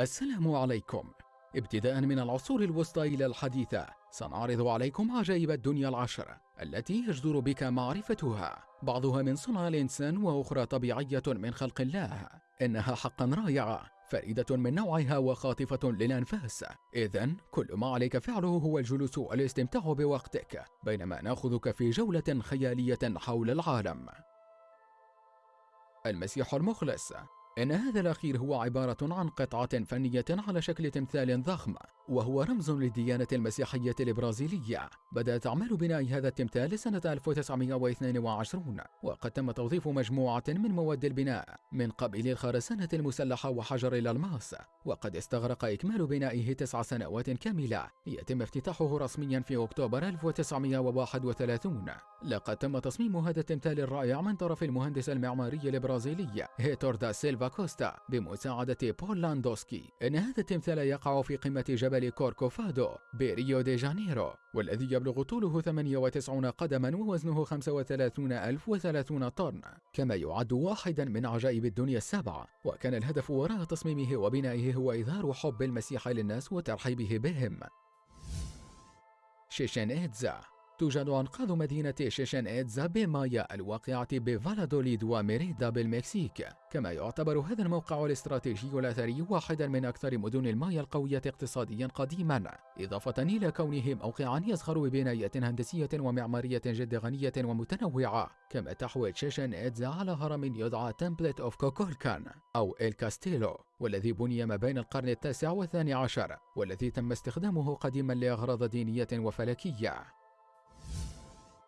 السلام عليكم. ابتداء من العصور الوسطى إلى الحديثة سنعرض عليكم عجائب الدنيا العشر التي يجدر بك معرفتها. بعضها من صنع الإنسان وأخرى طبيعية من خلق الله. إنها حقا رائعة فريدة من نوعها وخاطفة للأنفاس. إذا كل ما عليك فعله هو الجلوس والاستمتاع بوقتك بينما نأخذك في جولة خيالية حول العالم. المسيح المخلص. إن هذا الأخير هو عبارة عن قطعة فنية على شكل تمثال ضخم. وهو رمز للديانة المسيحية البرازيلية. بدأت أعمال بناء هذا التمثال سنة 1922 وقد تم توظيف مجموعة من مواد البناء من قبيل الخرسانة المسلحة وحجر الألماس وقد استغرق إكمال بنائه تسع سنوات كاملة. ليتم افتتاحه رسميا في أكتوبر 1931 لقد تم تصميم هذا التمثال الرائع من طرف المهندس المعماري البرازيلي هيتور دا سيلفا كوستا بمساعدة بول لاندوسكي. إن هذا التمثال يقع في قمة جبل كوركوفادو بريو دي جانيرو والذي يبلغ طوله 98 قدما ووزنه 35030 طن كما يعد واحدا من عجائب الدنيا السبعة وكان الهدف وراء تصميمه وبنائه هو إظهار حب المسيح للناس وترحيبه بهم. شيشين إيتزا توجد أنقاض مدينة شيشن إيتزا بمايا الواقعة بفالادوليد وميريدا بالمكسيك. كما يعتبر هذا الموقع الاستراتيجي الأثري واحدا من أكثر مدن المايا القوية اقتصاديا قديما. إضافة إلى كونه موقعا يزخر ببناية هندسية ومعمارية جد غنية ومتنوعة كما تحوي شيشن إيتزا على هرم يدعى temple of كوكولكان أو إل كاستيلو والذي بني ما بين القرن التاسع والثاني عشر والذي تم استخدامه قديما لأغراض دينية وفلكية.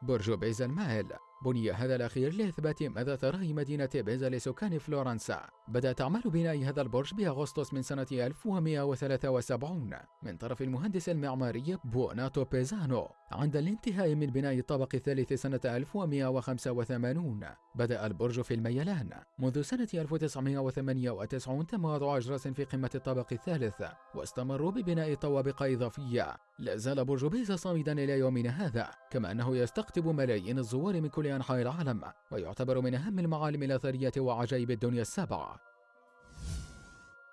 برج بيزا المائل بني هذا الأخير لإثبات مدى ثراء مدينة بيزا لسكان فلورنسا. بدأت أعمال بناء هذا البرج بأغسطس من سنة 1173 من طرف المهندس المعماري بوناتو بيزانو عند الانتهاء من بناء الطابق الثالث سنة 1185 بدأ البرج في الميلان. منذ سنة 1998 تم وضع أجراس في قمة الطابق الثالث واستمروا ببناء طوابق إضافية. لا زال برج بيزا صامدا إلى يومنا هذا كما أنه يستقطب ملايين الزوار من كل أنحاء العالم ويعتبر من أهم المعالم الأثرية وعجائب الدنيا السبعة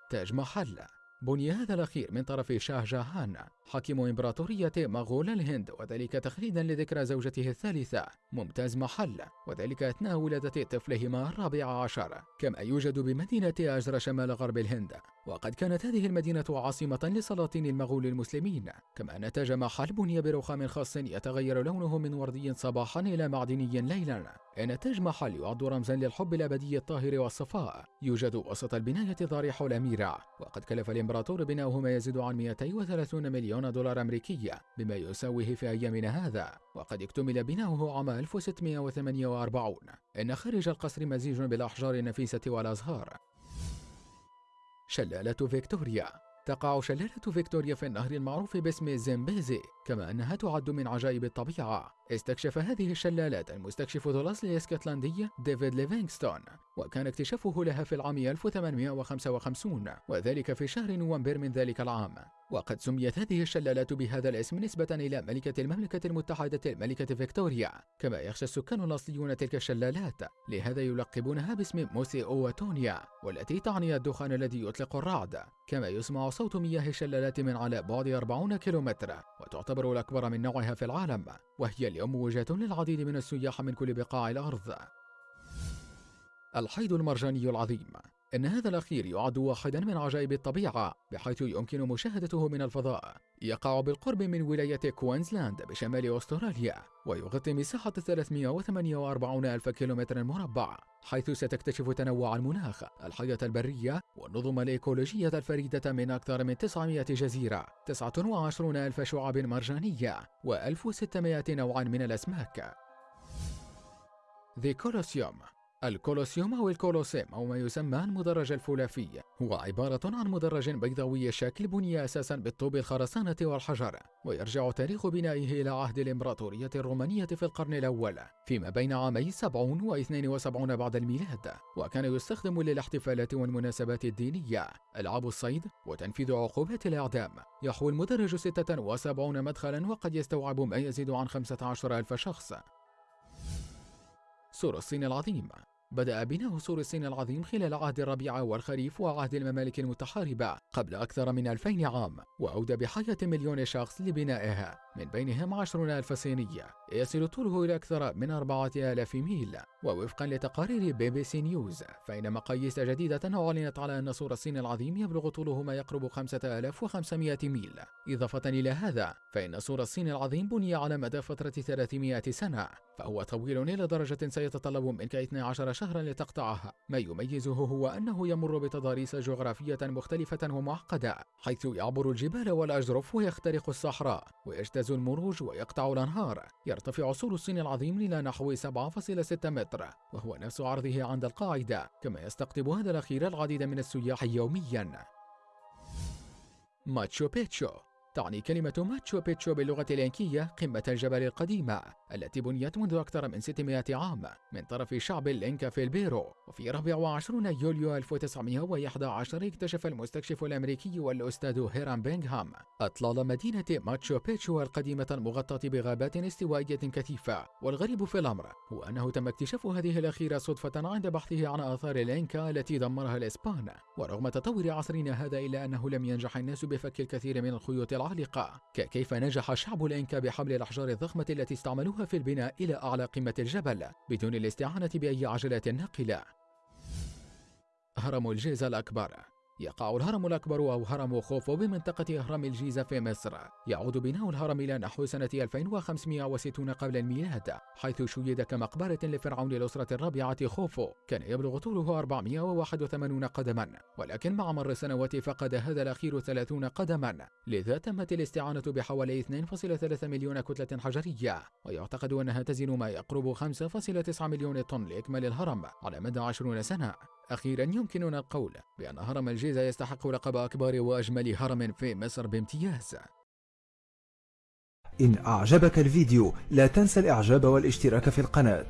تاج محل. بني هذا الأخير من طرف شاه جاهان حاكم إمبراطورية مغول الهند وذلك تخليدا لذكرى زوجته الثالثة ممتاز محل وذلك أثناء ولادة طفلهما الرابع عشر. كما يوجد بمدينة أجرى شمال غرب الهند وقد كانت هذه المدينة عاصمة لسلاطين المغول المسلمين. كما أن تاج محل بني برخام خاص يتغير لونه من وردي صباحا إلى معدني ليلا. إن تاج محل يعد رمزا للحب الأبدي الطاهر والصفاء. يوجد وسط البناية ضريح الأميرة وقد كلف الإمبراطور بناؤه ما يزيد عن 230 مليون دولار أمريكي بما يساويه في أيامنا هذا. وقد اكتمل بناؤه عام 1648 إن خارج القصر مزيج بالأحجار النفيسة والأزهار. شلالة فيكتوريا. تقع شلالة فيكتوريا في النهر المعروف باسم زيمبيزي كما أنها تعد من عجائب الطبيعة. استكشف هذه الشلالات المستكشف الأصل الإسكتلندي ديفيد ليفينغستون وكان اكتشافه لها في العام 1855 وذلك في شهر نوفمبر من ذلك العام. وقد سميت هذه الشلالات بهذا الاسم نسبة إلى ملكة المملكة المتحدة الملكة فيكتوريا كما يخشى السكان الأصليون تلك الشلالات. لهذا يلقبونها باسم موسي أواتونيا والتي تعني الدخان الذي يطلق الرعد. كما يسمع صوت مياه الشلالات من على بعد 40 كيلومتر وتعتبر الأكبر من نوعها في العالم وهي اليوم وجهة للعديد من السياح من كل بقاع الأرض. الحيض المرجاني العظيم. إن هذا الأخير يعد واحدا من عجائب الطبيعة بحيث يمكن مشاهدته من الفضاء. يقع بالقرب من ولاية كوينزلاند بشمال أستراليا ويغطي مساحة 348 ألف كيلومتر مربع حيث ستكتشف تنوع المناخ الحياة البرية والنظم الإيكولوجية الفريدة من أكثر من 900 جزيرة 29 ألف شعاب مرجانية و1600 نوع من الأسماك. ذي كولوسيوم الكولوسيوم أو الكولوسيم أو ما يسمى المدرج الفولاذي هو عبارة عن مدرج بيضاوي الشكل بني أساسا بالطوب الخرسانة والحجر ويرجع تاريخ بنائه إلى عهد الإمبراطورية الرومانية في القرن الأول فيما بين عامي 70 و 72 بعد الميلاد. وكان يستخدم للاحتفالات والمناسبات الدينية ألعاب الصيد وتنفيذ عقوبات الإعدام. يحوي المدرج 76 مدخلا وقد يستوعب ما يزيد عن 15 ألف شخص. سور الصين العظيم بدأ بناء سور الصين العظيم خلال عهد الربيع والخريف وعهد الممالك المتحاربة قبل أكثر من 2000 عام وأودى بحياة مليون شخص لبنائها من بينهم عشرون ألف صينية. يصل طوله إلى أكثر من أربعة آلاف ميل. ووفقا لتقارير بي بي سي نيوز فإن مقاييس جديدة أعلنت على أن سور الصين العظيم يبلغ طوله ما يقرب 5500 ميل. إضافة إلى هذا فإن سور الصين العظيم بني على مدى فترة 300 سنة. فهو طويل إلى درجة سيتطلب منك 12 شهرا لتقطعها. ما يميزه هو أنه يمر بتضاريس جغرافية مختلفة ومعقدة حيث يعبر الجبال والأجرف ويخترق الصحراء ويجتاز المروج ويقطع الأنهار. يرتفع سور الصين العظيم إلى نحو 7.6 متر وهو نفس عرضه عند القاعدة كما يستقطب هذا الأخير العديد من السياح يوميا. ماتشو بيتشو تعني كلمة ماتشو بيتشو باللغة الإنكية قمة الجبل القديمة التي بنيت منذ أكثر من 600 عام من طرف شعب الإنكا في البيرو. وفي 24 يوليو 1911 اكتشف المستكشف الأمريكي والأستاذ هيرام بينغهام أطلال مدينة ماتشو بيتشو القديمة المغطاة بغابات استوائية كثيفة. والغريب في الأمر هو أنه تم اكتشاف هذه الأخيرة صدفة عند بحثه عن آثار الإنكا التي دمرها الإسبان. ورغم تطور عصرنا هذا إلا أنه لم ينجح الناس بفك الكثير من الخيوط العالقة كيف نجح شعب الإنكا بحمل الأحجار الضخمة التي استعملوها في البناء إلى أعلى قمة الجبل بدون الاستعانة بأي عجلات ناقلة هرم الجيزة الأكبر. يقع الهرم الأكبر أو هرم خوفو بمنطقة أهرام الجيزة في مصر. يعود بناء الهرم إلى نحو سنة 2560 قبل الميلاد حيث شيد كمقبرة لفرعون الأسرة الرابعة خوفو كان يبلغ طوله 481 قدما. ولكن مع مر السنوات فقد هذا الأخير 30 قدما. لذا تمت الاستعانة بحوالي 2.3 مليون كتلة حجرية ويعتقد أنها تزن ما يقرب 5.9 مليون طن لإكمال الهرم على مدى 20 سنة. أخيرا يمكننا القول بأن هرم الجيزة يستحق لقب أكبر وأجمل هرم في مصر بامتياز. إن أعجبك الفيديو لا تنسى الإعجاب والاشتراك في القناة.